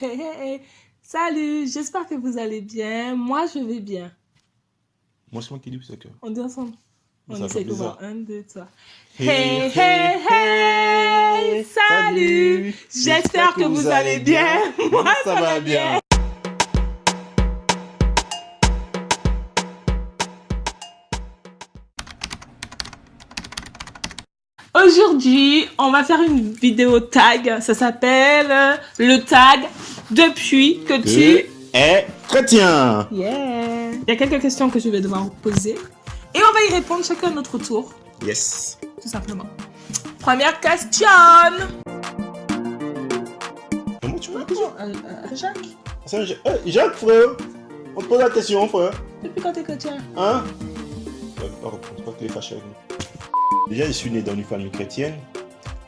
Hey, hey, hey. Salut, j'espère que vous allez bien. Moi, je vais bien. Moi, c'est moi qui dis ça que. On dit ensemble. On Ça essaie de voir. Un, deux, trois. Hey, Hey, hey, hey. Salut. J'espère que vous allez bien. Moi, ça va bien. Aujourd'hui, on va faire une vidéo tag. Ça s'appelle euh, le tag depuis que tu... est chrétien. Yeah. Il y a quelques questions que je vais devoir vous poser. Et on va y répondre chacun à notre tour, Yes. tout simplement. Première question. Comment tu la question Euh, Jacques, C'est Jacques. Frère. On te pose la question, frère. depuis quand t'es chrétien? Hein? Ouais, Pas répondre, pas que les fâcher avec nous. Déjà, je suis né dans une famille chrétienne.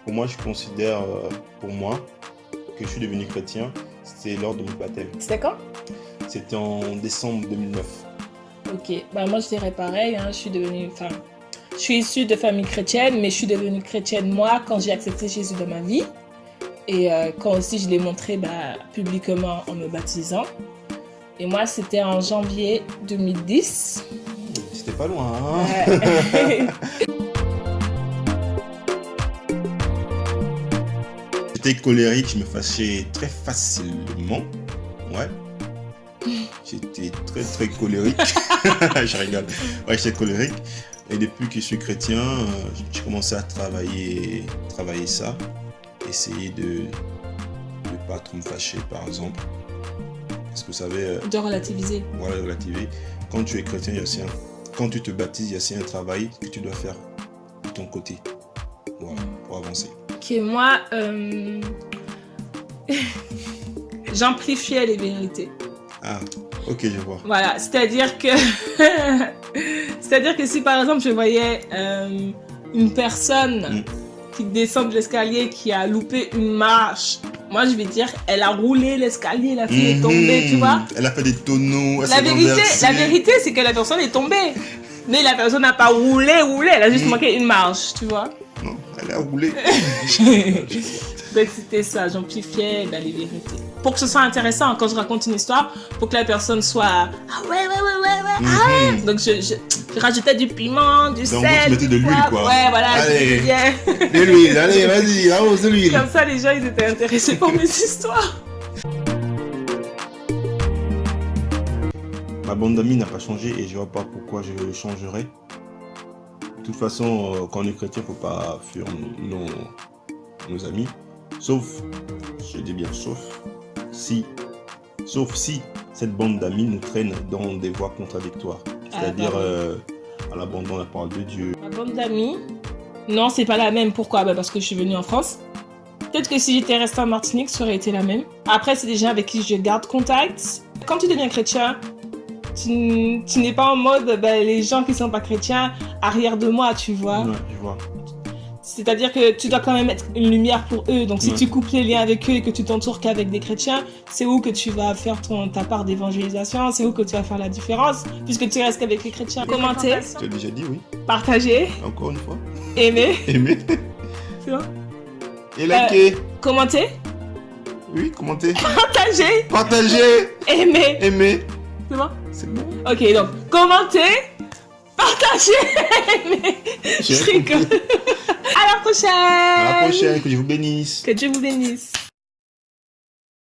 Pour moi, je considère, euh, pour moi, que je suis devenu chrétien. C'était lors de mon baptême. C'était quand? C'était en décembre 2009. Ok, bah moi je dirais pareil, hein, je suis devenue, enfin, je suis issue de famille chrétienne, mais je suis devenue chrétienne moi quand j'ai accepté Jésus dans ma vie. Et euh, quand aussi je l'ai montré bah, publiquement en me baptisant. Et moi c'était en janvier 2010. C'était pas loin, hein Ouais. Colérique, je me fâchais très facilement. Ouais. J'étais très très colérique. je rigole. Ouais, j'étais colérique. Et depuis que je suis chrétien, euh, j'ai commencé à travailler, travailler ça. Essayer de ne pas trop me fâcher, par exemple. Parce que vous savez, euh, de relativiser. voilà, relativer. Quand tu es chrétien, il y a aussi un... Quand tu te baptises, il y a aussi un travail que tu dois faire de ton côté. Voilà, pour avancer. Ok, moi, euh, j'amplifiais les vérités. Ah, ok, je vois. Voilà, c'est-à-dire que, c'est-à-dire que si par exemple je voyais euh, une personne Mm. qui descend de l'escalier qui a loupé une marche, moi je vais dire, elle a roulé l'escalier, la fille est tombée, tu Mhm. vois. Elle a fait des tonneaux. elle La vérité, la vérité, c'est que la personne est tombée, mais la personne n'a pas roulé, roulé, elle a juste Mm. manqué une marche, tu vois. Elle a roulé. Donc c'était ça, j'amplifiais les vérités. Pour que ce soit intéressant, quand je raconte une histoire, pour que la personne soit ah ouais ouais ouais ouais ouais. ah Mhm. Donc je, je, je rajoutais du piment, du Donc, sel, tu mettais du de l'huile, quoi. Ouais voilà, Allez. De l'huile, allez, vas-y, avance de l'huile. Comme ça les gens ils étaient intéressés pour mes histoires. Ma bande d'amis n'a pas changé et je vois pas pourquoi je le changerais. De toute façon, euh, quand on est chrétien, faut pas fuir nos, nos amis. Sauf, je dis bien sauf, si, sauf si cette bande d'amis nous traîne dans des voies contradictoires. C'est-à-dire Ah, pardon. euh, à l'abandon de la parole de Dieu. Ma bande d'amis, non c'est pas la même. Pourquoi? Bah, Parce que je suis venue en France. Peut-être que si j'étais restée en Martinique, ça aurait été la même. Après c'est des gens avec qui je garde contact. Quand tu deviens chrétien, tu, tu n'es pas en mode bah, les gens qui sont pas chrétiens arrière de moi, tu vois. Ouais, je vois. C'est-à-dire que tu dois quand même être une lumière pour eux. Donc si Ouais. tu coupes les liens avec eux et que tu t'entoures qu'avec des chrétiens, c'est où que tu vas faire ton, ta part d'évangélisation, c'est où que tu vas faire la différence, puisque tu restes qu'avec les chrétiens? Commentez, Tu as déjà dit oui, partagez, encore une fois. aimez, Aimez tu vois? et likez. Commentez, Oui, commentez. partagez, Partagez. aimez. Aimez. C'est bon C'est bon. Ok, donc commentez, partagez, aimez. Je rigole. À la prochaine. À la prochaine, que Dieu vous bénisse. Que Dieu vous bénisse.